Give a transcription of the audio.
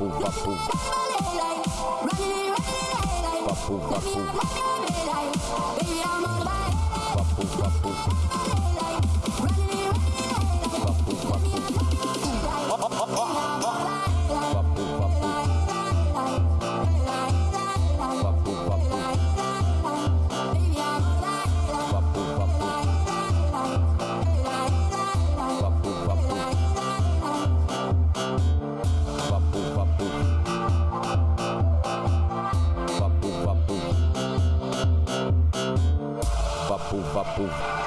Bapu, bapu. Bapu, bapu. Bapu, bapu. Boom.